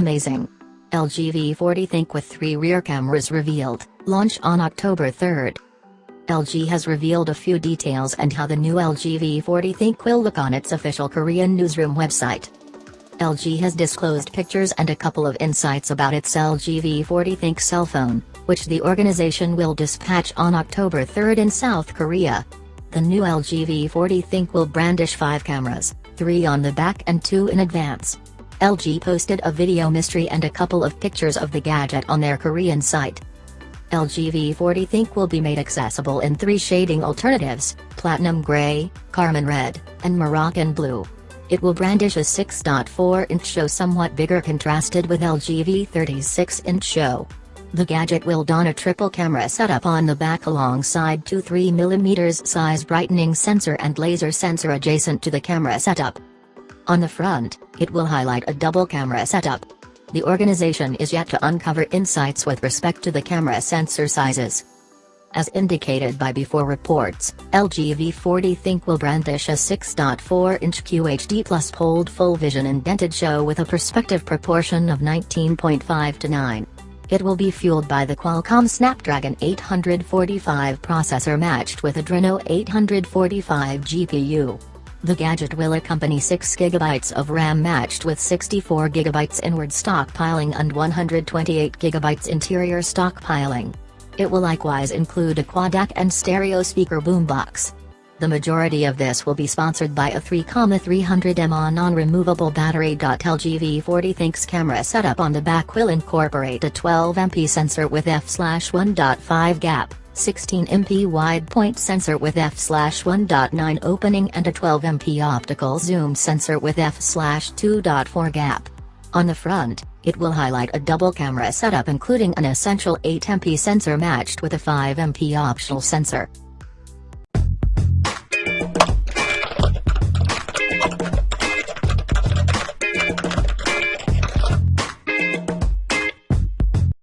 Amazing. LG V40 ThinQ with three rear cameras revealed, launch on October 3rd. LG has revealed a few details and how the new LG V40 ThinQ will look on its official Korean newsroom website. LG has disclosed pictures and a couple of insights about its LG V40 ThinQ cell phone, which the organization will dispatch on October 3rd in South Korea. The new LG V40 ThinQ will brandish five cameras, three on the back and two in advance. LG posted a video mystery and a couple of pictures of the gadget on their Korean site. LG V40 ThinQ will be made accessible in three shading alternatives, Platinum Gray, Carmine Red, and Moroccan Blue. It will brandish a 6.4-inch show somewhat bigger contrasted with LG V30's 6-inch show. The gadget will don a triple camera setup on the back alongside two 3mm size brightening sensor and laser sensor adjacent to the camera setup. On the front, it will highlight a double camera setup. The organization is yet to uncover insights with respect to the camera sensor sizes. As indicated by before reports, LG V40 ThinQ will brandish a 6.4-inch QHD plus Hold Full Vision indented show with a perspective proportion of 19.5 to 9. It will be fueled by the Qualcomm Snapdragon 845 processor matched with Adreno 845 GPU. The gadget will accompany 6GB of RAM matched with 64GB inward stockpiling and 128GB interior stockpiling. It will likewise include a quad DAC and stereo speaker boombox. The majority of this will be sponsored by a 3,300 mAh non-removable battery. LG V40 ThinQ's camera setup on the back will incorporate a 12MP sensor with f/1.5 gap. 16MP wide point sensor with f/1.9 opening and a 12MP optical zoom sensor with f/2.4 gap. On the front, it will highlight a double camera setup including an essential 8MP sensor matched with a 5MP optional sensor.